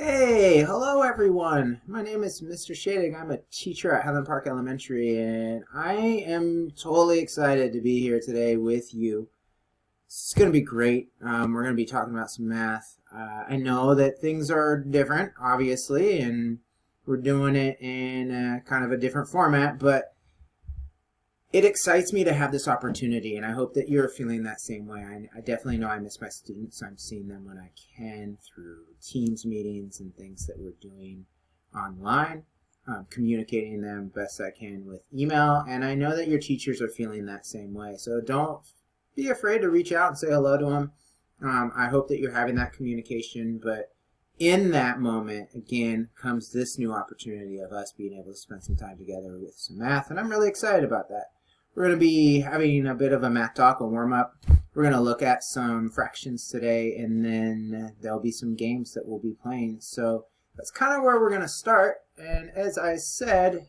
Hey, hello everyone. My name is Mr. Shading. I'm a teacher at Highland Park Elementary and I am totally excited to be here today with you. It's going to be great. Um, we're going to be talking about some math. Uh, I know that things are different, obviously, and we're doing it in a, kind of a different format, but it excites me to have this opportunity, and I hope that you're feeling that same way. I, I, definitely know I miss my students. So I'm seeing them when I can through Teams meetings and things that we're doing online, um, communicating them best I can with email, and I know that your teachers are feeling that same way. So don't be afraid to reach out and say hello to them. Um, I hope that you're having that communication, but in that moment, again, comes this new opportunity of us being able to spend some time together with some math, and I'm really excited about that. We're going to be having a bit of a math talk, a warm-up. We're going to look at some fractions today, and then there'll be some games that we'll be playing. So that's kind of where we're going to start. And as I said,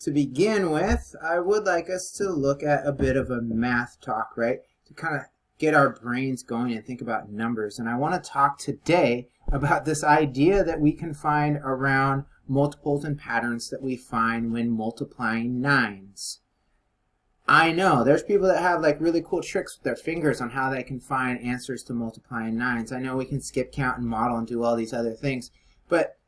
to begin with, I would like us to look at a bit of a math talk, right? To kind of get our brains going and think about numbers. And I want to talk today about this idea that we can find around multiples and patterns that we find when multiplying nines. I know. There's people that have like really cool tricks with their fingers on how they can find answers to multiplying nines. I know we can skip count and model and do all these other things, but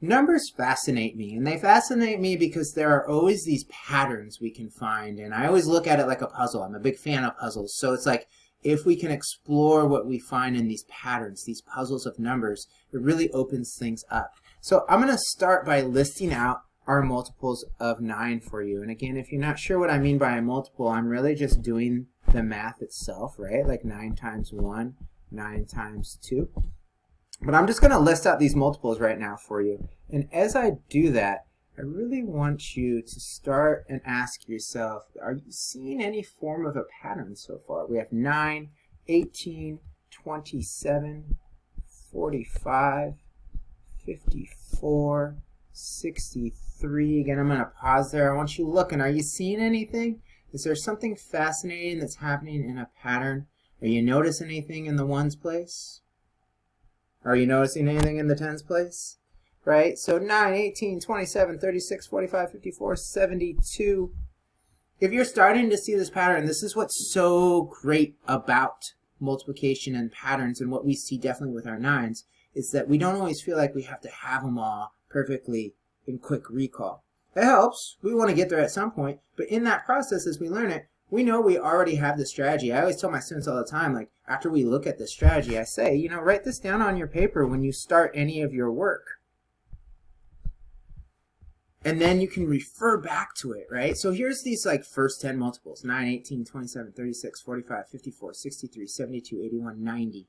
numbers fascinate me. And they fascinate me because there are always these patterns we can find. And I always look at it like a puzzle. I'm a big fan of puzzles. So it's like if we can explore what we find in these patterns, these puzzles of numbers, it really opens things up. So I'm going to start by listing out are multiples of 9 for you. And again, if you're not sure what I mean by a multiple, I'm really just doing the math itself, right? Like 9 times 1, 9 times 2. But I'm just going to list out these multiples right now for you. And as I do that, I really want you to start and ask yourself, are you seeing any form of a pattern so far? We have 9, 18, 27, 45, 54, 63. Again, I'm going to pause there. I want you looking. Are you seeing anything? Is there something fascinating that's happening in a pattern? Are you noticing anything in the ones place? Are you noticing anything in the tens place? Right? So 9, 18, 27, 36, 45, 54, 72. If you're starting to see this pattern, this is what's so great about multiplication and patterns and what we see definitely with our nines is that we don't always feel like we have to have them all perfectly quick recall. It helps. We want to get there at some point. But in that process, as we learn it, we know we already have the strategy. I always tell my students all the time, like, after we look at the strategy, I say, you know, write this down on your paper when you start any of your work. And then you can refer back to it, right? So here's these like first 10 multiples, 9, 18, 27, 36, 45, 54, 63, 72, 81, 90.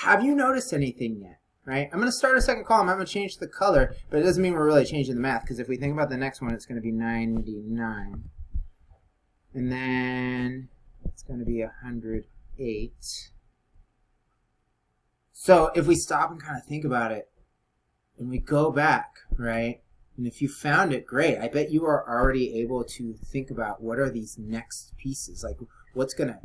Have you noticed anything yet? Right? I'm going to start a second column. I'm going to change the color, but it doesn't mean we're really changing the math because if we think about the next one, it's going to be 99. And then it's going to be 108. So if we stop and kind of think about it, and we go back, right? And if you found it, great. I bet you are already able to think about what are these next pieces? Like, what's going to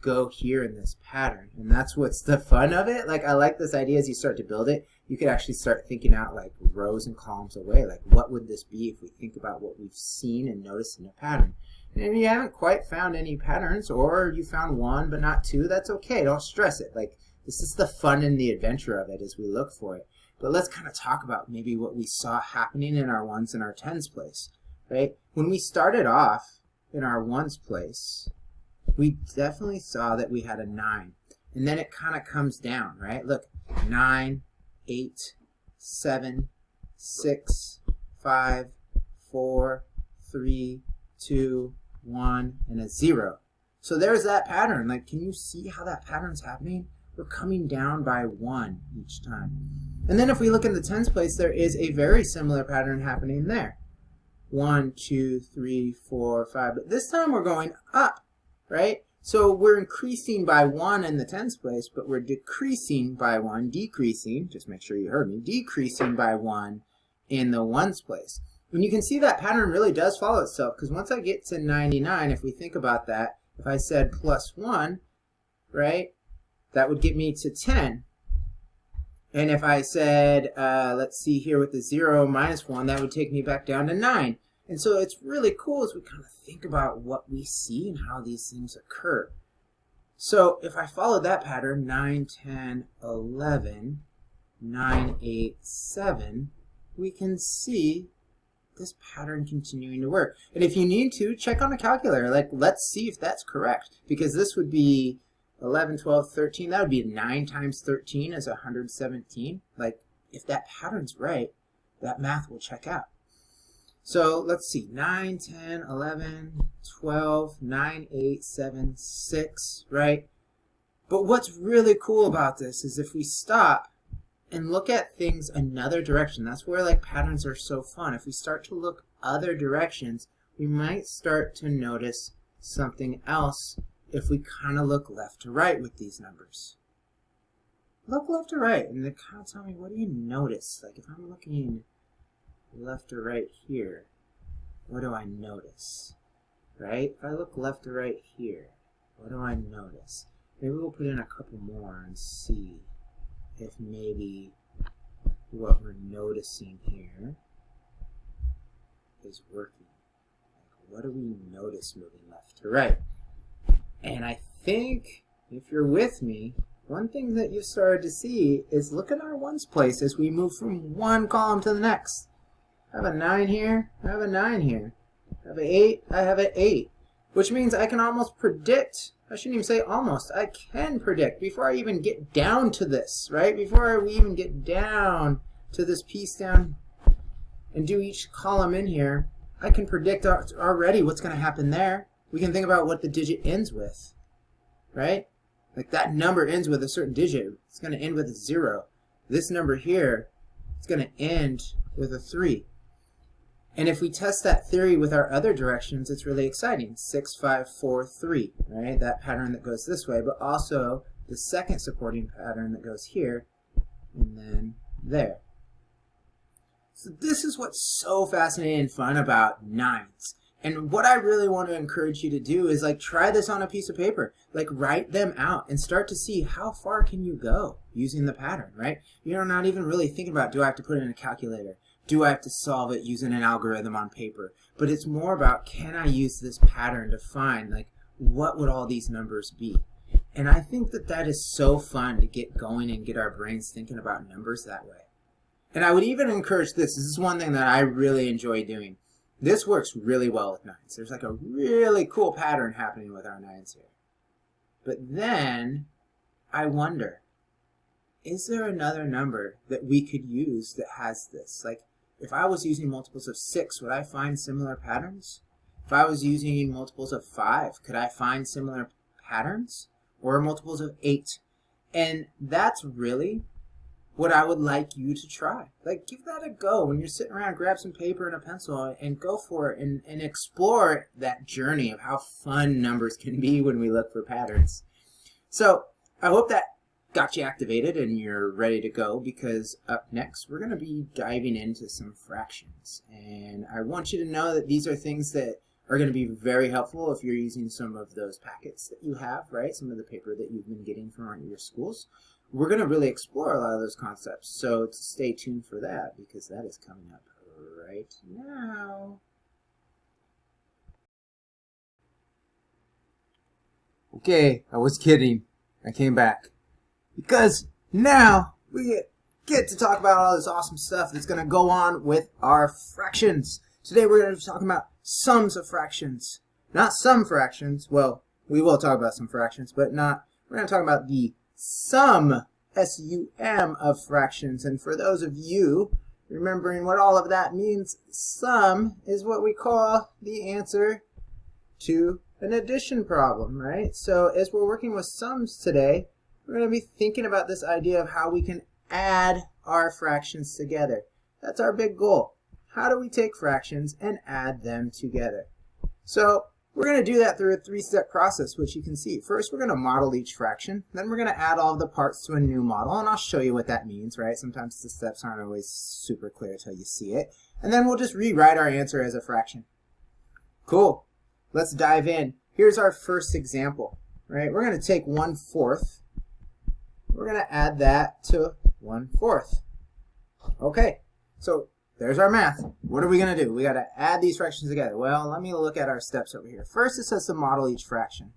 go here in this pattern. And that's what's the fun of it. Like I like this idea as you start to build it, you could actually start thinking out like rows and columns away. Like what would this be if we think about what we've seen and noticed in a pattern? And if you haven't quite found any patterns or you found one but not two, that's okay. Don't stress it. Like this is the fun and the adventure of it as we look for it. But let's kind of talk about maybe what we saw happening in our ones and our tens place, right? When we started off in our ones place, we definitely saw that we had a 9. And then it kind of comes down, right? Look, 9, 8, 7, 6, 5, 4, 3, 2, 1, and a 0. So there's that pattern. Like, can you see how that pattern's happening? We're coming down by 1 each time. And then if we look in the tens place, there is a very similar pattern happening there. 1, 2, 3, 4, 5. But this time we're going up right? So we're increasing by 1 in the tens place, but we're decreasing by 1, decreasing, just make sure you heard me, decreasing by 1 in the ones place. And you can see that pattern really does follow itself, because once I get to 99, if we think about that, if I said plus 1, right, that would get me to 10. And if I said, uh, let's see here with the 0 minus 1, that would take me back down to 9. And so it's really cool as we kind of think about what we see and how these things occur. So if I follow that pattern, 9, 10, 11, 9, 8, 7, we can see this pattern continuing to work. And if you need to, check on a calculator. Like, let's see if that's correct. Because this would be 11, 12, 13. That would be 9 times 13 is 117. Like, if that pattern's right, that math will check out. So let's see, 9, 10, 11, 12, 9, 8, 7, 6, right? But what's really cool about this is if we stop and look at things another direction, that's where like patterns are so fun. If we start to look other directions, we might start to notice something else if we kind of look left to right with these numbers. Look left to right and then kind of tell me, what do you notice? Like if I'm looking left or right here, what do I notice? Right? If I look left or right here, what do I notice? Maybe we'll put in a couple more and see if maybe what we're noticing here is working. Like what do we notice moving left to right? And I think, if you're with me, one thing that you started to see is look at our ones place as we move from one column to the next. I have a 9 here, I have a 9 here. I have an 8, I have an 8. Which means I can almost predict, I shouldn't even say almost, I can predict before I even get down to this, right? Before we even get down to this piece down and do each column in here, I can predict already what's going to happen there. We can think about what the digit ends with, right? Like that number ends with a certain digit. It's going to end with a 0. This number here, it's going to end with a 3. And if we test that theory with our other directions, it's really exciting. 6, 5, 4, 3, right? That pattern that goes this way, but also the second supporting pattern that goes here and then there. So this is what's so fascinating and fun about nines. And what I really want to encourage you to do is like try this on a piece of paper. Like write them out and start to see how far can you go using the pattern, right? You're not even really thinking about do I have to put it in a calculator? Do I have to solve it using an algorithm on paper? But it's more about can I use this pattern to find like what would all these numbers be? And I think that that is so fun to get going and get our brains thinking about numbers that way. And I would even encourage this. This is one thing that I really enjoy doing. This works really well with nines. There's like a really cool pattern happening with our nines here. But then I wonder, is there another number that we could use that has this? Like, if I was using multiples of 6, would I find similar patterns? If I was using multiples of 5, could I find similar patterns? Or multiples of 8? And that's really what I would like you to try. Like, give that a go. When you're sitting around, grab some paper and a pencil and go for it and, and explore that journey of how fun numbers can be when we look for patterns. So, I hope that got you activated and you're ready to go because up next we're going to be diving into some fractions and I want you to know that these are things that are going to be very helpful if you're using some of those packets that you have, right? Some of the paper that you've been getting from your schools. We're going to really explore a lot of those concepts, so stay tuned for that because that is coming up right now. Okay, I was kidding. I came back. Because now we get to talk about all this awesome stuff that's going to go on with our fractions. Today we're going to be talking about sums of fractions. Not some fractions. Well, we will talk about some fractions, but not, we're going to talk about the sum, S-U-M, of fractions. And for those of you remembering what all of that means, sum is what we call the answer to an addition problem, right? So as we're working with sums today, we're going to be thinking about this idea of how we can add our fractions together. That's our big goal. How do we take fractions and add them together? So we're going to do that through a three-step process, which you can see. First, we're going to model each fraction. Then we're going to add all of the parts to a new model, and I'll show you what that means, right? Sometimes the steps aren't always super clear until you see it. And then we'll just rewrite our answer as a fraction. Cool. Let's dive in. Here's our first example, right? We're going to take 1 fourth we're going to add that to one fourth. Okay, so there's our math. What are we going to do? We got to add these fractions together. Well, let me look at our steps over here. First, it says to model each fraction.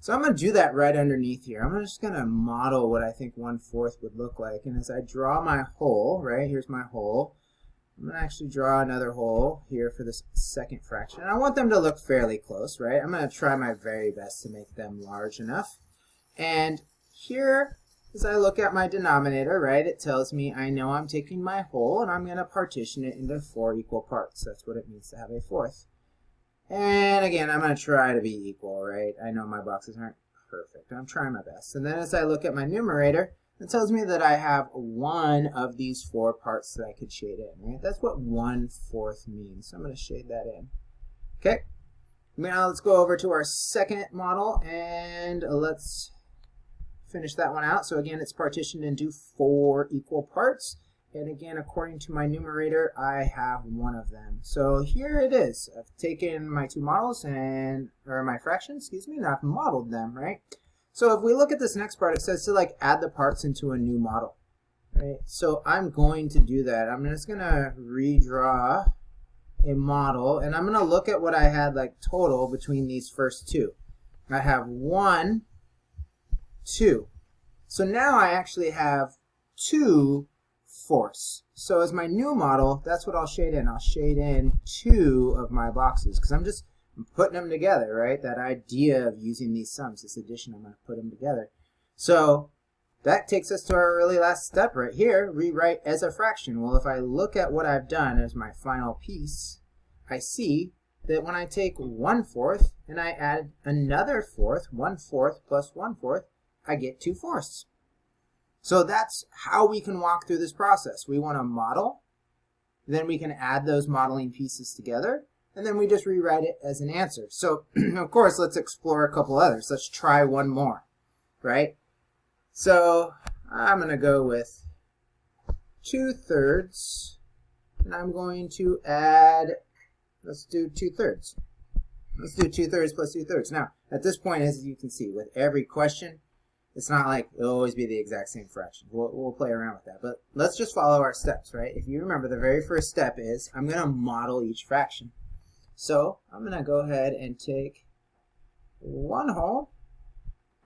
So I'm going to do that right underneath here. I'm just going to model what I think one fourth would look like. And as I draw my whole, right, here's my whole. I'm going to actually draw another whole here for this second fraction. And I want them to look fairly close, right? I'm going to try my very best to make them large enough. And here, as I look at my denominator, right, it tells me I know I'm taking my whole and I'm going to partition it into four equal parts. That's what it means to have a fourth. And again, I'm going to try to be equal, right? I know my boxes aren't perfect. I'm trying my best. And then as I look at my numerator, it tells me that I have one of these four parts that I could shade in, right? That's what one fourth means. So I'm going to shade that in. Okay. Now let's go over to our second model and let's finish that one out. So again, it's partitioned into four equal parts. And again, according to my numerator, I have one of them. So here it is. I've taken my two models and, or my fractions, excuse me, and I've modeled them, right? So if we look at this next part, it says to like add the parts into a new model, right? So I'm going to do that. I'm just gonna redraw a model and I'm gonna look at what I had like total between these first two. I have one, two. So now I actually have two fourths. So as my new model, that's what I'll shade in. I'll shade in two of my boxes because I'm just putting them together, right? That idea of using these sums, this addition, I'm going to put them together. So that takes us to our really last step right here, rewrite as a fraction. Well, if I look at what I've done as my final piece, I see that when I take one fourth and I add another fourth, one fourth plus one fourth, I get two fourths. So that's how we can walk through this process. We want to model, then we can add those modeling pieces together, and then we just rewrite it as an answer. So, of course, let's explore a couple others. Let's try one more, right? So, I'm going to go with 2 thirds, and I'm going to add, let's do 2 thirds. Let's do 2 thirds plus 2 thirds. Now, at this point, as you can see, with every question, it's not like it'll always be the exact same fraction. We'll, we'll play around with that. But let's just follow our steps, right? If you remember, the very first step is I'm going to model each fraction. So I'm going to go ahead and take one whole,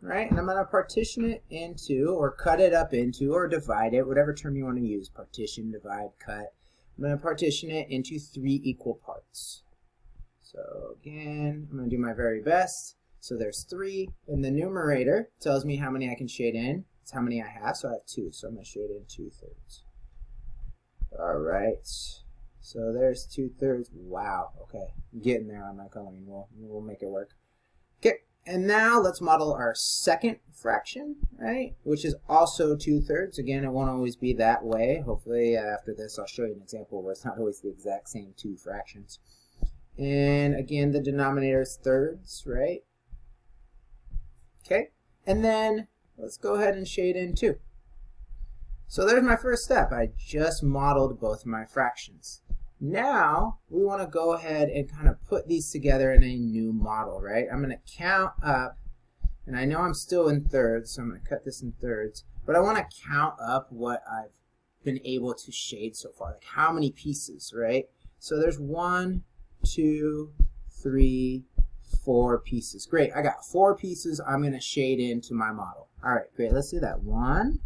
right? And I'm going to partition it into, or cut it up into, or divide it, whatever term you want to use, partition, divide, cut. I'm going to partition it into three equal parts. So again, I'm going to do my very best. So there's three, in the numerator tells me how many I can shade in. It's how many I have, so I have two. So I'm going to shade in two thirds. All right. So there's two thirds. Wow. Okay, getting there on my coloring. We'll we'll make it work. Okay, and now let's model our second fraction, right? Which is also two thirds. Again, it won't always be that way. Hopefully, after this, I'll show you an example where it's not always the exact same two fractions. And again, the denominator is thirds, right? Okay, and then let's go ahead and shade in 2. So there's my first step. I just modeled both my fractions. Now we want to go ahead and kind of put these together in a new model, right? I'm going to count up, and I know I'm still in thirds, so I'm going to cut this in thirds, but I want to count up what I've been able to shade so far, like how many pieces, right? So there's one, two, three, four pieces. Great, I got four pieces I'm to shade into my model. All right, great, let's do that. One,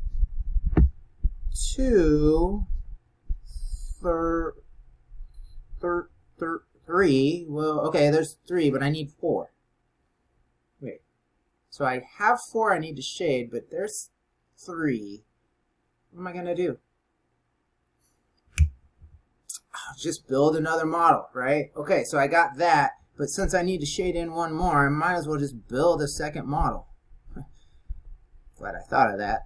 two, thir, thir, three. Well, okay, there's three, but I need four. Wait, so I have four I need to shade, but there's three. What am I to do? just build another model, right? Okay, so I got that. But since I need to shade in one more, I might as well just build a second model. Glad I thought of that.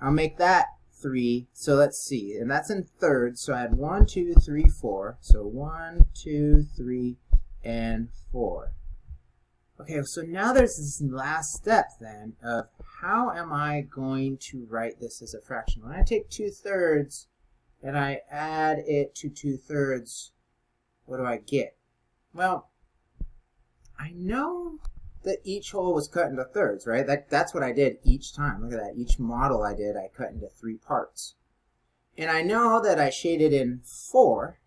I'll make that 3. So let's see. And that's in thirds. So I had one, two, three, four. So one, two, three, and 4. Okay, so now there's this last step then of how am I going to write this as a fraction? When I take 2 thirds and I add it to 2 thirds, what do I get? Well, I know that each whole was cut into thirds, right? That, that's what I did each time. Look at that. Each model I did, I cut into three parts. And I know that I shaded in 4.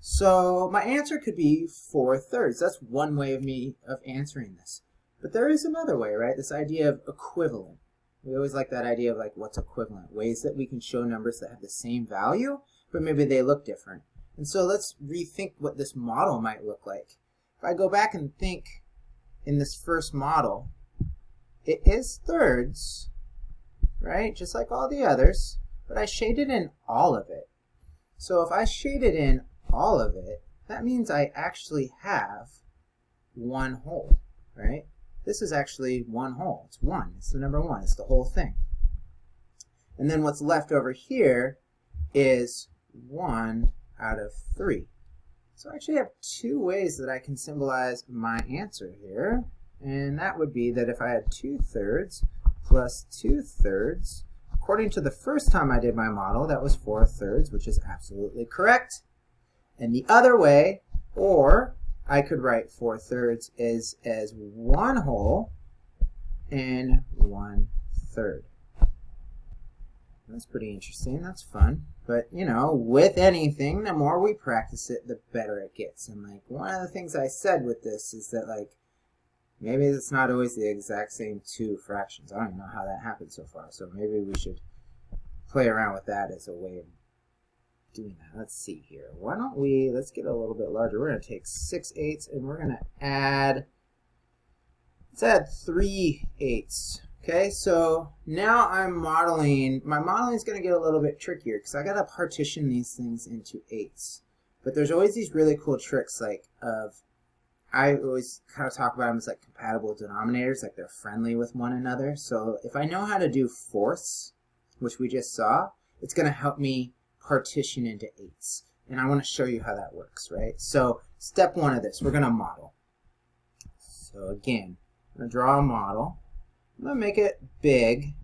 So my answer could be 4 thirds. That's one way of me of answering this. But there is another way, right? This idea of equivalent. We always like that idea of like what's equivalent. Ways that we can show numbers that have the same value, but maybe they look different. And so let's rethink what this model might look like. If I go back and think in this first model, it is thirds, right? Just like all the others, but I shaded in all of it. So if I shaded in all of it, that means I actually have one whole, right? This is actually one whole. It's one. It's the number one. It's the whole thing. And then what's left over here is 1 out of 3. So I actually have two ways that I can symbolize my answer here. And that would be that if I had 2 thirds plus 2 thirds, according to the first time I did my model, that was 4 thirds, which is absolutely correct. And the other way, or I could write 4 thirds as, as one whole and one third. That's pretty interesting. That's fun. But, you know, with anything, the more we practice it, the better it gets. And, like, one of the things I said with this is that, like, maybe it's not always the exact same two fractions. I don't know how that happened so far. So maybe we should play around with that as a way of doing that. Let's see here. Why don't we, let's get a little bit larger. We're going to take 6 eighths and we're going to add, let's add 3 eighths. Okay, so now I'm modeling, my modeling is going to get a little bit trickier because I got to partition these things into eights. But there's always these really cool tricks like of, I always kind of talk about them as like compatible denominators, like they're friendly with one another. So if I know how to do fourths, which we just saw, it's going to help me partition into eights. And I want to show you how that works, right? So step one of this, we're going to model. So again, I'm going to draw a model. I'm going to make it big.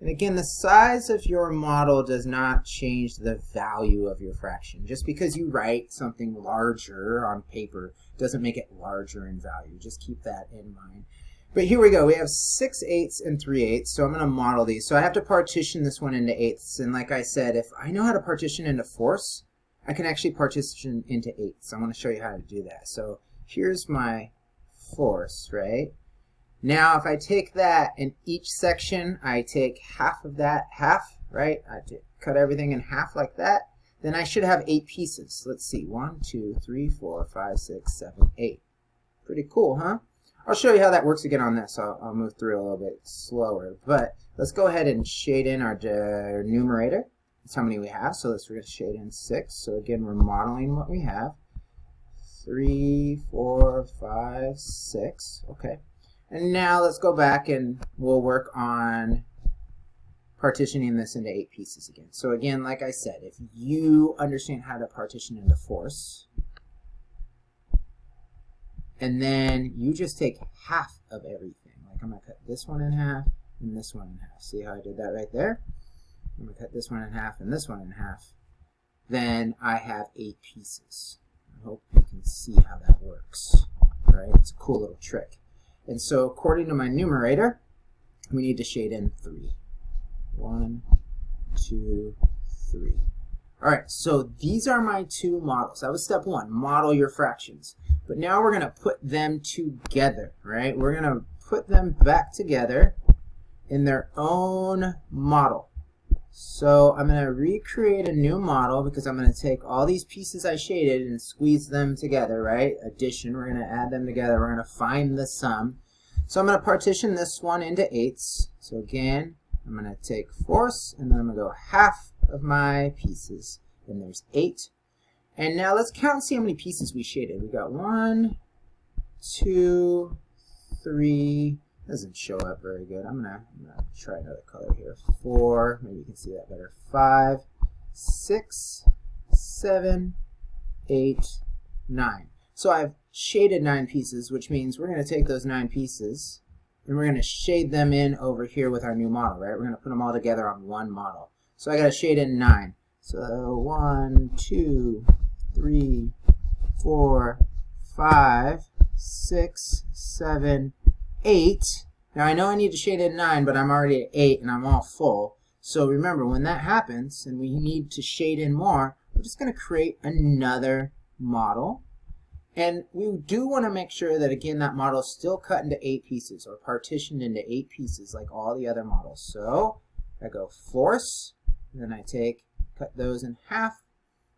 And again, the size of your model does not change the value of your fraction. Just because you write something larger on paper doesn't make it larger in value. Just keep that in mind. But here we go. We have 6 eighths and 3 eighths, so I'm going to model these. So I have to partition this one into eighths. And like I said, if I know how to partition into fourths, I can actually partition into eighths. I want to show you how to do that. So here's my fourths, right? Now if I take that in each section, I take half of that half, right? I cut everything in half like that. Then I should have eight pieces. Let's see, one, two, three, four, five, six, seven, eight. Pretty cool, huh? I'll show you how that works again on this. I'll, I'll move through a little bit slower. But let's go ahead and shade in our numerator. That's how many we have. So let's shade in 6. So again, we're modeling what we have. Three, four, five, six. Okay. And now let's go back and we'll work on partitioning this into eight pieces again. So again, like I said, if you understand how to partition into fourths, and then you just take half of everything. Like I'm going to cut this one in half and this one in half. See how I did that right there? I'm going to cut this one in half and this one in half. Then I have eight pieces. I hope you can see how that works. All right, it's a cool little trick. And so according to my numerator, we need to shade in three. One, two, three. All right, so these are my two models. That was step one, model your fractions. But now we're going to put them together, right? We're going to put them back together in their own model. So I'm going to recreate a new model because I'm going to take all these pieces I shaded and squeeze them together, right? Addition, we're going to add them together. We're going to find the sum. So I'm going to partition this one into eighths. So again, I'm going to take fourths and then I'm going to go half of my pieces. And there's eight and now let's count and see how many pieces we shaded. We got one, two, three. Doesn't show up very good. I'm gonna, I'm gonna try another color here. Four, maybe you can see that better. Five, six, seven, eight, nine. So I've shaded nine pieces, which means we're gonna take those nine pieces and we're gonna shade them in over here with our new model, right? We're gonna put them all together on one model. So I gotta shade in nine. So one, two, three, four, five, six, seven, eight. Now I know I need to shade in nine, but I'm already at eight and I'm all full. So remember, when that happens and we need to shade in more, we're just going to create another model. And we do want to make sure that, again, that model is still cut into eight pieces or partitioned into eight pieces like all the other models. So I go force, then I take, cut those in half,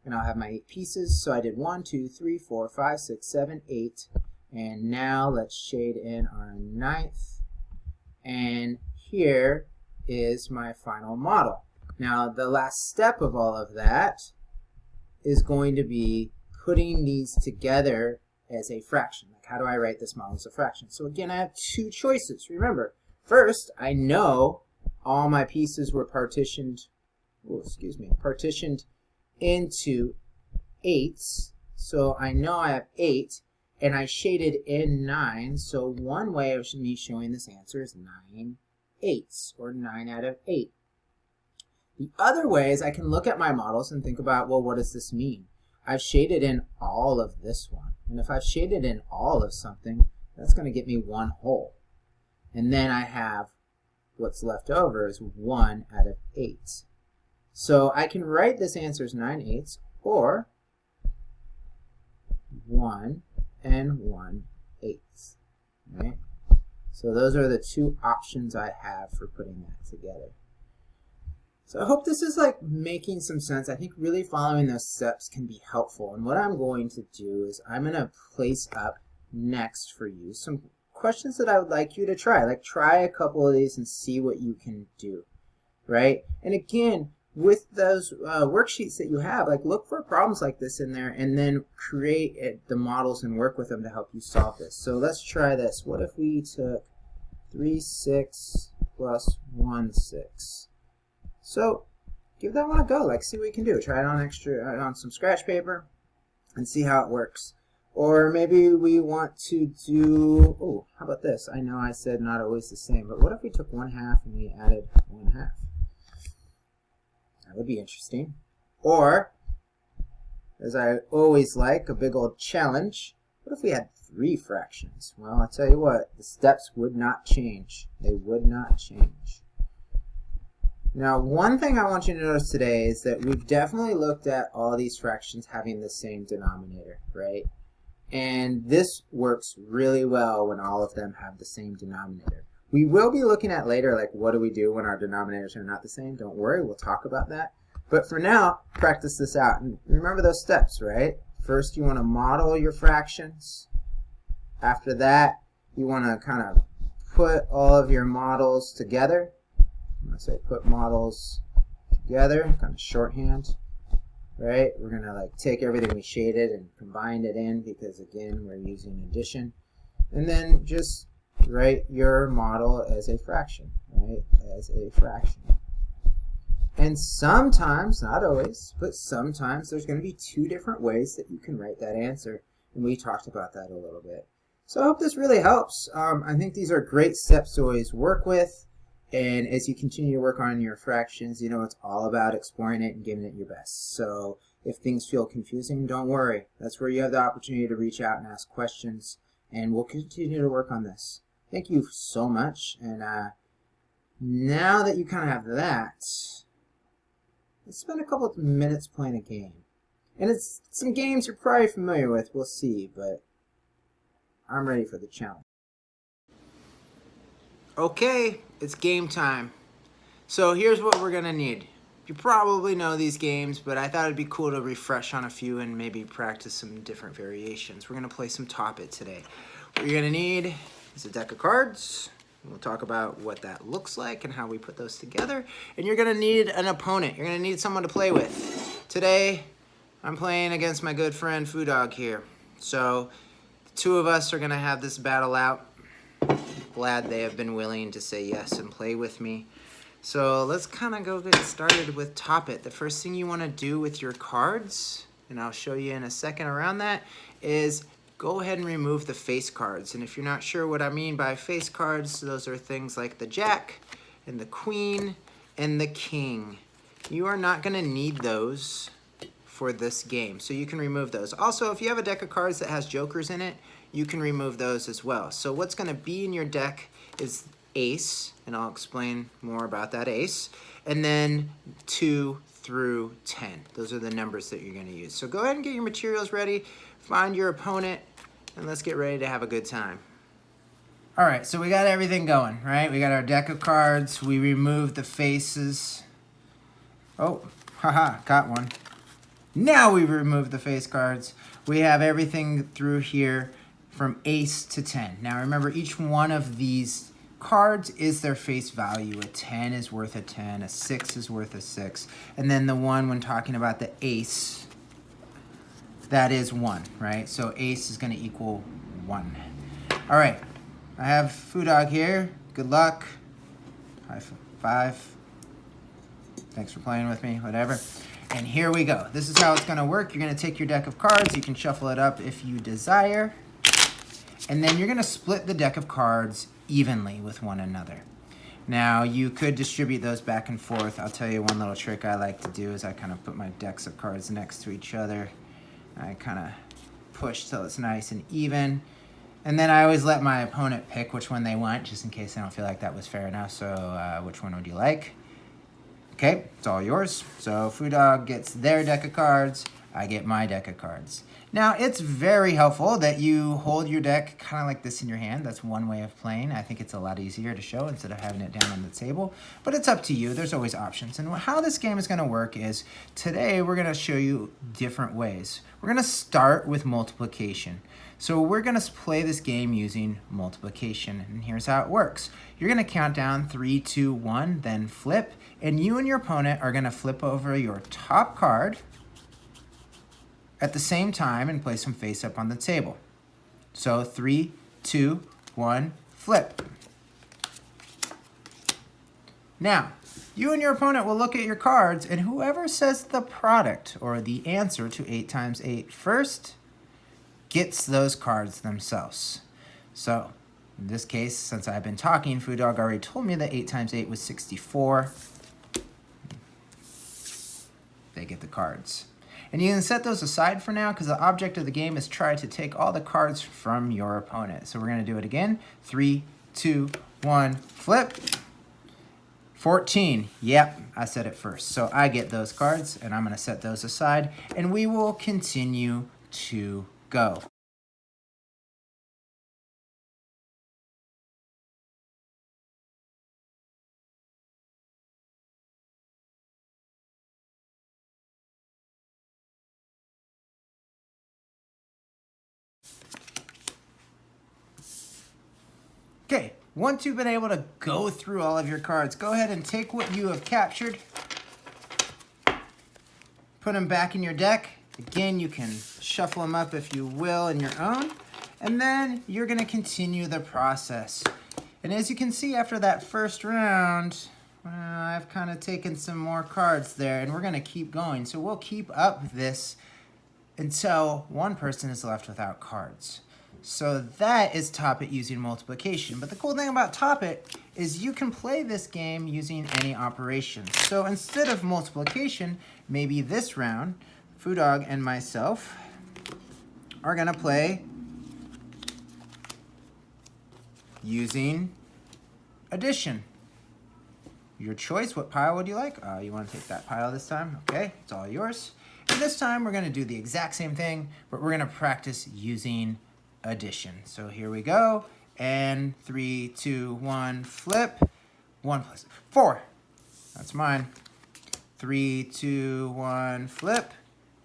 and I'll have my eight pieces. So I did one, two, three, four, five, six, seven, eight. And now let's shade in our ninth. And here is my final model. Now the last step of all of that is going to be putting these together as a fraction. Like how do I write this model as a fraction? So again, I have two choices. Remember, first, I know all my pieces were partitioned, oh, excuse me, partitioned into eights. So I know I have eight, and I shaded in nine. So one way of me showing this answer is nine eighths, or nine out of eight. The other way is I can look at my models and think about, well, what does this mean? I've shaded in all of this one. And if I've shaded in all of something, that's going to get me one whole. And then I have what's left over is 1 out of 8. So I can write this answer as 9 eighths or 1 and 1 eighths. Right? So those are the two options I have for putting that together. So I hope this is like making some sense. I think really following those steps can be helpful. And what I'm going to do is I'm going to place up next for you some questions that I would like you to try. Like try a couple of these and see what you can do, right? And again, with those uh, worksheets that you have, like look for problems like this in there and then create it, the models and work with them to help you solve this. So let's try this. What if we took 3, 6 plus 1, 6? So give that one a go. Like see what you can do. Try it on extra uh, on some scratch paper and see how it works. Or maybe we want to do, oh, how about this? I know I said not always the same, but what if we took one half and we added one half? That would be interesting. Or, as I always like, a big old challenge, what if we had three fractions? Well, I'll tell you what, the steps would not change. They would not change. Now, one thing I want you to notice today is that we've definitely looked at all these fractions having the same denominator, right? And this works really well when all of them have the same denominator. We will be looking at later, like what do we do when our denominators are not the same? Don't worry, we'll talk about that. But for now, practice this out. And remember those steps, right? First, you want to model your fractions. After that, you want to kind of put all of your models together. I'm going to say put models together, kind of shorthand right? We're going to like take everything we shaded and combine it in because again, we're using addition. And then just write your model as a fraction, right? As a fraction. And sometimes, not always, but sometimes there's going to be two different ways that you can write that answer. And we talked about that a little bit. So I hope this really helps. Um, I think these are great steps to always work with. And as you continue to work on your fractions, you know, it's all about exploring it and giving it your best. So if things feel confusing, don't worry. That's where you have the opportunity to reach out and ask questions. And we'll continue to work on this. Thank you so much. And uh, now that you kind of have that, let's spend a couple of minutes playing a game. And it's some games you're probably familiar with. We'll see, but I'm ready for the challenge. Okay, it's game time. So here's what we're gonna need. You probably know these games, but I thought it'd be cool to refresh on a few and maybe practice some different variations. We're gonna play some Top It today. What you're gonna need is a deck of cards. We'll talk about what that looks like and how we put those together. And you're gonna need an opponent. You're gonna need someone to play with. Today, I'm playing against my good friend Foo Dog here. So, the two of us are gonna have this battle out glad they have been willing to say yes and play with me. So let's kind of go get started with Top It. The first thing you want to do with your cards, and I'll show you in a second around that, is go ahead and remove the face cards. And if you're not sure what I mean by face cards, those are things like the Jack and the Queen and the King. You are not going to need those for this game, so you can remove those. Also, if you have a deck of cards that has jokers in it, you can remove those as well. So what's going to be in your deck is ace, and I'll explain more about that ace, and then 2 through 10. Those are the numbers that you're going to use. So go ahead and get your materials ready, find your opponent, and let's get ready to have a good time. All right, so we got everything going, right? We got our deck of cards. We removed the faces. Oh, haha, got one. Now we remove the face cards. We have everything through here from ace to 10. Now remember, each one of these cards is their face value. A 10 is worth a 10, a 6 is worth a 6. And then the one when talking about the ace, that is 1, right? So ace is going to equal 1. All right, I have Foo Dog here. Good luck. High five. Thanks for playing with me, whatever. And here we go. This is how it's gonna work. You're gonna take your deck of cards. You can shuffle it up if you desire. And then you're gonna split the deck of cards evenly with one another. Now, you could distribute those back and forth. I'll tell you one little trick I like to do is I kind of put my decks of cards next to each other. I kind of push till it's nice and even. And then I always let my opponent pick which one they want, just in case I don't feel like that was fair enough. So uh, which one would you like? Okay, it's all yours. So Foo Dog gets their deck of cards, I get my deck of cards. Now, it's very helpful that you hold your deck kind of like this in your hand. That's one way of playing. I think it's a lot easier to show instead of having it down on the table. But it's up to you. There's always options. And how this game is going to work is today we're going to show you different ways. We're going to start with multiplication. So we're going to play this game using multiplication. And here's how it works. You're going to count down three, two, one, then flip. And you and your opponent are going to flip over your top card at the same time and place them face up on the table. So three, two, one, flip. Now, you and your opponent will look at your cards, and whoever says the product or the answer to 8 times 8 first gets those cards themselves. So, in this case, since I've been talking, Foo Dog already told me that 8 times 8 was 64. They get the cards. And you can set those aside for now because the object of the game is try to take all the cards from your opponent. So we're going to do it again. Three, two, one, flip. 14. Yep, I said it first. So I get those cards, and I'm going to set those aside, and we will continue to go. Once you've been able to go through all of your cards, go ahead and take what you have captured, put them back in your deck. Again, you can shuffle them up if you will in your own, and then you're gonna continue the process. And as you can see after that first round, well, I've kind of taken some more cards there, and we're gonna keep going. So we'll keep up this until one person is left without cards. So that is Top It using multiplication. But the cool thing about Top It is you can play this game using any operation. So instead of multiplication, maybe this round, Foo Dog and myself are gonna play using addition. Your choice, what pile would you like? Uh, you wanna take that pile this time? Okay, it's all yours. And this time we're gonna do the exact same thing, but we're gonna practice using addition. So here we go. And three, two, one, flip. One plus four. That's mine. Three, two, one, flip.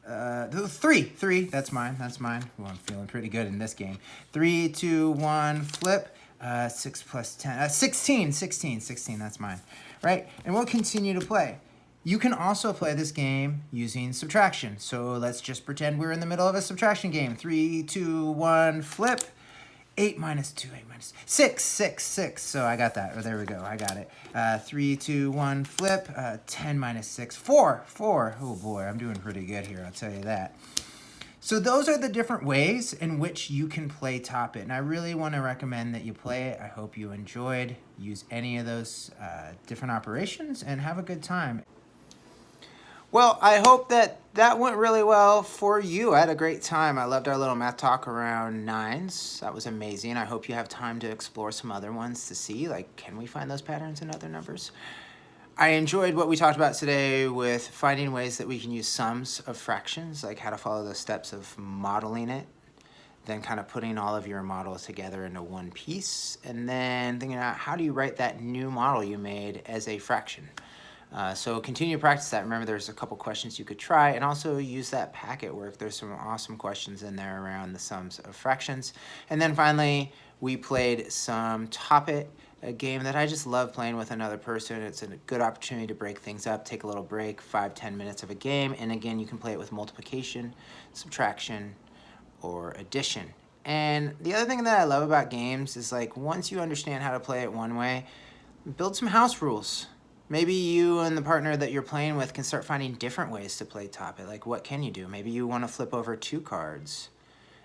Uh, three, three, that's mine, that's mine. Well, I'm feeling pretty good in this game. Three, two, one, flip. Uh, six plus 10, uh, 16, 16, 16, that's mine, right? And we'll continue to play. You can also play this game using subtraction. So let's just pretend we're in the middle of a subtraction game. Three, two, one, flip. 8 minus 2, 8 minus 6, 6, 6. So I got that. Oh, there we go. I got it. Uh, 3, 2, 1, flip. Uh, 10 minus 6, 4, 4. Oh boy, I'm doing pretty good here, I'll tell you that. So those are the different ways in which you can play Top It. And I really want to recommend that you play it. I hope you enjoyed. Use any of those uh, different operations and have a good time. Well, I hope that that went really well for you. I had a great time. I loved our little math talk around nines. That was amazing. I hope you have time to explore some other ones to see, like, can we find those patterns in other numbers? I enjoyed what we talked about today with finding ways that we can use sums of fractions, like how to follow the steps of modeling it, then kind of putting all of your models together into one piece, and then thinking about how do you write that new model you made as a fraction. Uh, so continue to practice that. Remember, there's a couple questions you could try, and also use that packet work. There's some awesome questions in there around the sums of fractions. And then finally, we played some Top It, a game that I just love playing with another person. It's a good opportunity to break things up, take a little break, five, ten minutes of a game. And again, you can play it with multiplication, subtraction, or addition. And the other thing that I love about games is like once you understand how to play it one way, build some house rules Maybe you and the partner that you're playing with can start finding different ways to play Top It. Like, what can you do? Maybe you want to flip over two cards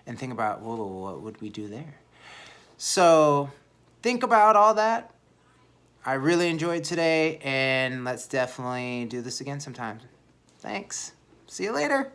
and think about, whoa, what would we do there? So think about all that. I really enjoyed today, and let's definitely do this again sometime. Thanks. See you later.